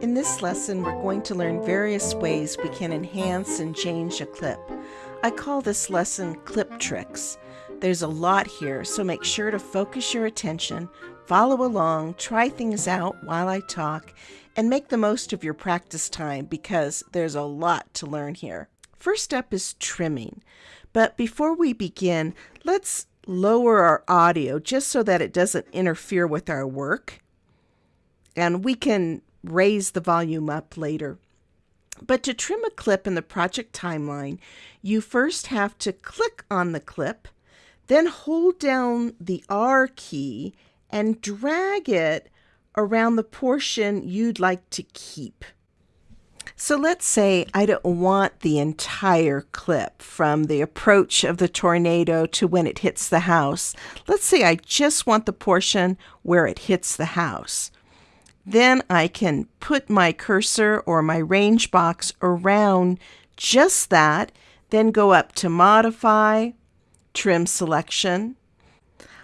In this lesson, we're going to learn various ways we can enhance and change a clip. I call this lesson Clip Tricks. There's a lot here, so make sure to focus your attention, follow along, try things out while I talk, and make the most of your practice time because there's a lot to learn here. First up is trimming. But before we begin, let's lower our audio just so that it doesn't interfere with our work. And we can raise the volume up later. But to trim a clip in the project timeline, you first have to click on the clip, then hold down the R key and drag it around the portion you'd like to keep. So let's say I don't want the entire clip from the approach of the tornado to when it hits the house. Let's say I just want the portion where it hits the house. Then I can put my cursor or my range box around just that, then go up to Modify, Trim Selection.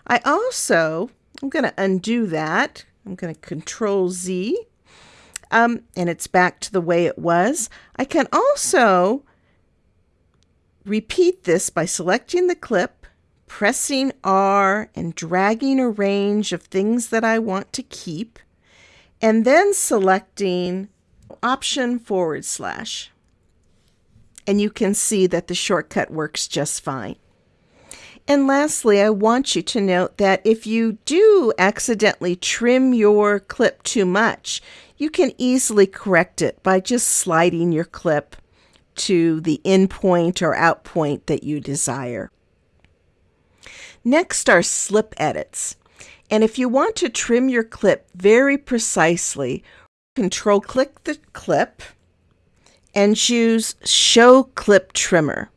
I also, I'm going to undo that. I'm going to Control Z, um, and it's back to the way it was. I can also repeat this by selecting the clip, pressing R, and dragging a range of things that I want to keep and then selecting option forward slash. And you can see that the shortcut works just fine. And lastly, I want you to note that if you do accidentally trim your clip too much, you can easily correct it by just sliding your clip to the in point or out point that you desire. Next are slip edits. And if you want to trim your clip very precisely, control click the clip and choose Show Clip Trimmer.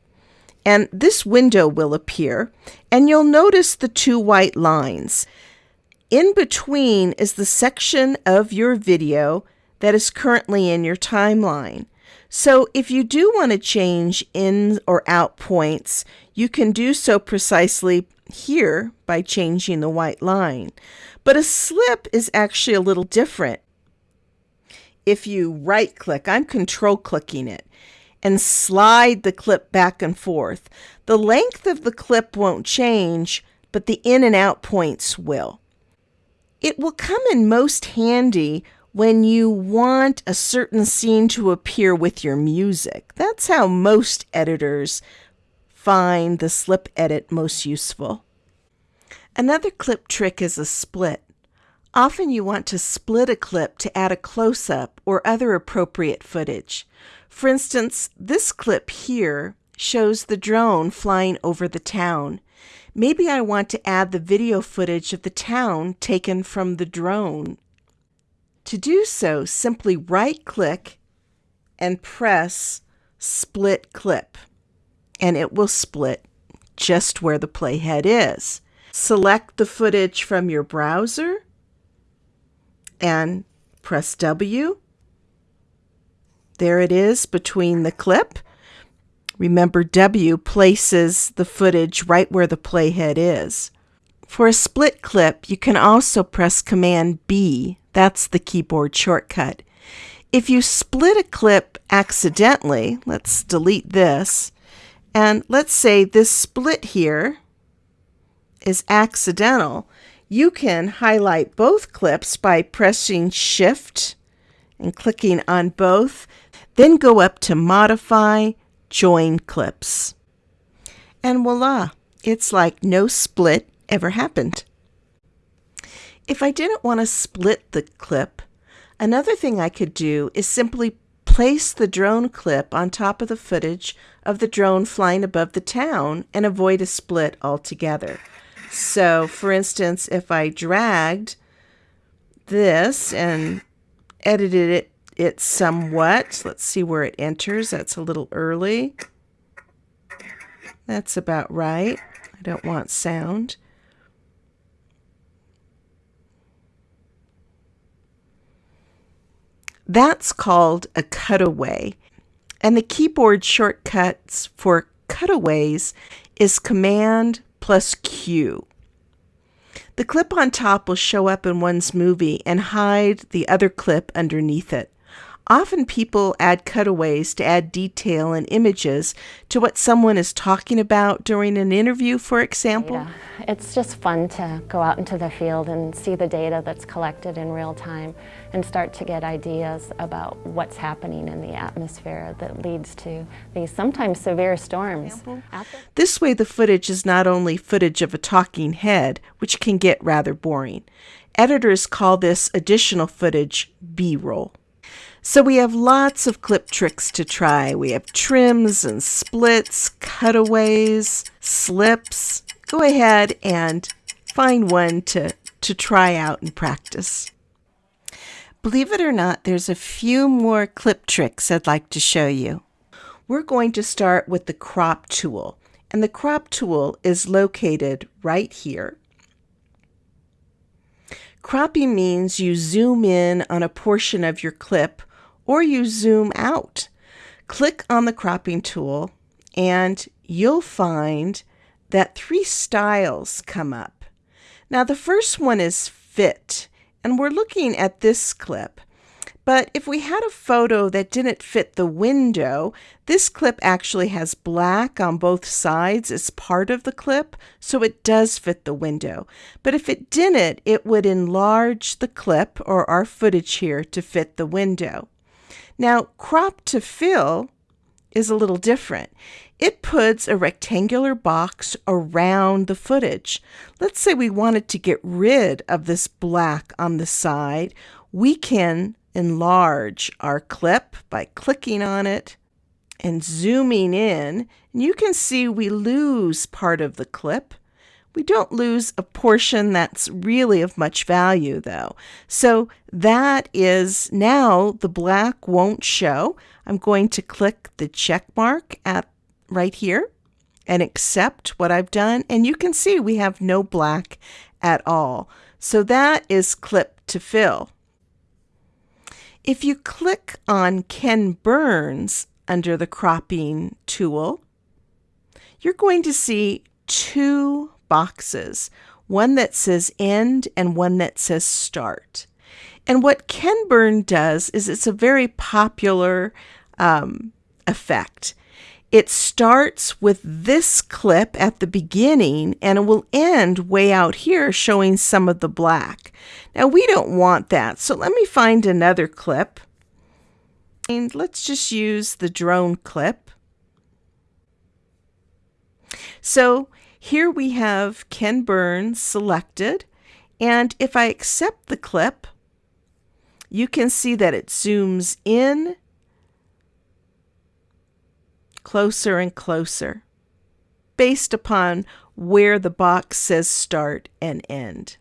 And this window will appear, and you'll notice the two white lines. In between is the section of your video that is currently in your timeline. So if you do want to change in or out points, you can do so precisely here by changing the white line. But a slip is actually a little different. If you right click, I'm control clicking it, and slide the clip back and forth, the length of the clip won't change, but the in and out points will. It will come in most handy when you want a certain scene to appear with your music. That's how most editors find the slip edit most useful. Another clip trick is a split. Often you want to split a clip to add a close-up or other appropriate footage. For instance, this clip here shows the drone flying over the town. Maybe I want to add the video footage of the town taken from the drone. To do so, simply right-click and press Split Clip, and it will split just where the playhead is. Select the footage from your browser and press W. There it is between the clip. Remember, W places the footage right where the playhead is. For a split clip, you can also press Command B. That's the keyboard shortcut. If you split a clip accidentally, let's delete this, and let's say this split here is accidental, you can highlight both clips by pressing Shift and clicking on both, then go up to Modify, Join Clips. And voila, it's like no split ever happened. If I didn't want to split the clip, another thing I could do is simply place the drone clip on top of the footage of the drone flying above the town and avoid a split altogether. So, for instance, if I dragged this and edited it, it somewhat, let's see where it enters. That's a little early. That's about right. I don't want sound. That's called a cutaway. And the keyboard shortcuts for cutaways is Command plus Q. The clip on top will show up in one's movie and hide the other clip underneath it. Often people add cutaways to add detail and images to what someone is talking about during an interview, for example. Data. It's just fun to go out into the field and see the data that's collected in real time and start to get ideas about what's happening in the atmosphere that leads to these sometimes severe storms. This way the footage is not only footage of a talking head, which can get rather boring. Editors call this additional footage B-roll. So we have lots of clip tricks to try. We have trims and splits, cutaways, slips. Go ahead and find one to, to try out and practice. Believe it or not, there's a few more clip tricks I'd like to show you. We're going to start with the crop tool. And the crop tool is located right here. Cropping means you zoom in on a portion of your clip or you zoom out. Click on the cropping tool and you'll find that three styles come up. Now the first one is fit and we're looking at this clip. But if we had a photo that didn't fit the window, this clip actually has black on both sides as part of the clip, so it does fit the window. But if it didn't, it would enlarge the clip or our footage here to fit the window. Now, crop to fill is a little different. It puts a rectangular box around the footage. Let's say we wanted to get rid of this black on the side. We can enlarge our clip by clicking on it and zooming in. And you can see we lose part of the clip. We don't lose a portion that's really of much value though. So that is now the black won't show. I'm going to click the check mark at right here and accept what I've done. And you can see we have no black at all. So that is clip to fill. If you click on Ken Burns under the cropping tool, you're going to see two boxes, one that says end and one that says start. And what Ken Burn does is it's a very popular um, effect. It starts with this clip at the beginning and it will end way out here showing some of the black. Now we don't want that, so let me find another clip. And let's just use the drone clip. So here we have Ken Burns selected, and if I accept the clip, you can see that it zooms in closer and closer based upon where the box says start and end.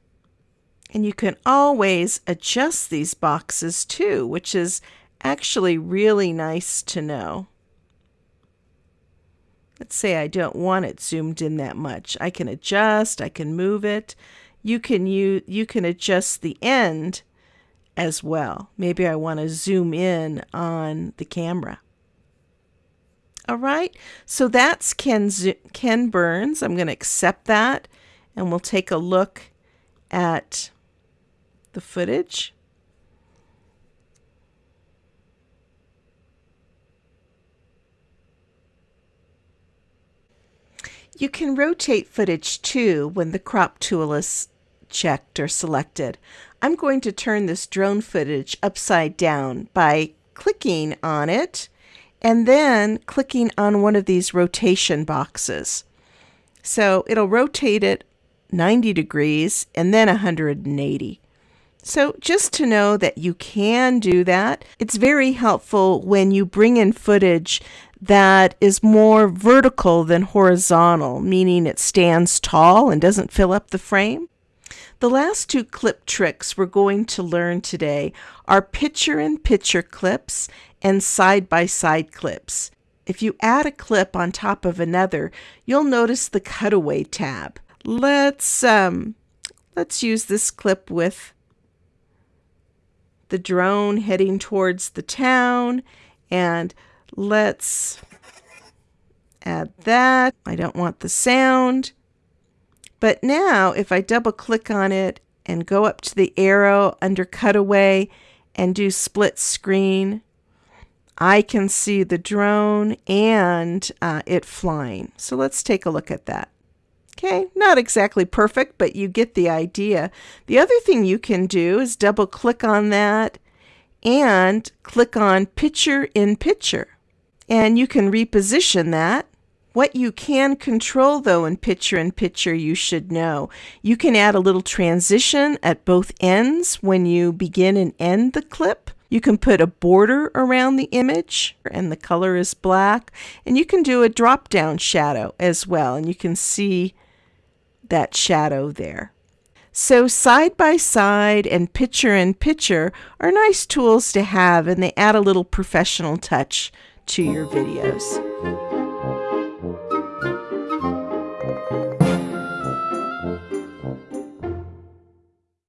And you can always adjust these boxes too, which is actually really nice to know. Let's say I don't want it zoomed in that much. I can adjust, I can move it. You can you you can adjust the end as well. Maybe I want to zoom in on the camera. All right, so that's Ken, Ken Burns. I'm going to accept that and we'll take a look at the footage. You can rotate footage too when the crop tool is checked or selected. I'm going to turn this drone footage upside down by clicking on it and then clicking on one of these rotation boxes. So it'll rotate it 90 degrees and then 180. So just to know that you can do that, it's very helpful when you bring in footage that is more vertical than horizontal, meaning it stands tall and doesn't fill up the frame. The last two clip tricks we're going to learn today are picture-in-picture clips and side-by-side -side clips. If you add a clip on top of another, you'll notice the cutaway tab. Let's um, let's use this clip with the drone heading towards the town and Let's add that. I don't want the sound. But now if I double click on it and go up to the arrow under cutaway and do split screen, I can see the drone and uh, it flying. So let's take a look at that. Okay, not exactly perfect, but you get the idea. The other thing you can do is double click on that and click on Picture in Picture. And you can reposition that. What you can control though in Picture in Picture you should know. You can add a little transition at both ends when you begin and end the clip. You can put a border around the image and the color is black. And you can do a drop down shadow as well. And you can see that shadow there. So side by side and picture in picture are nice tools to have and they add a little professional touch to your videos.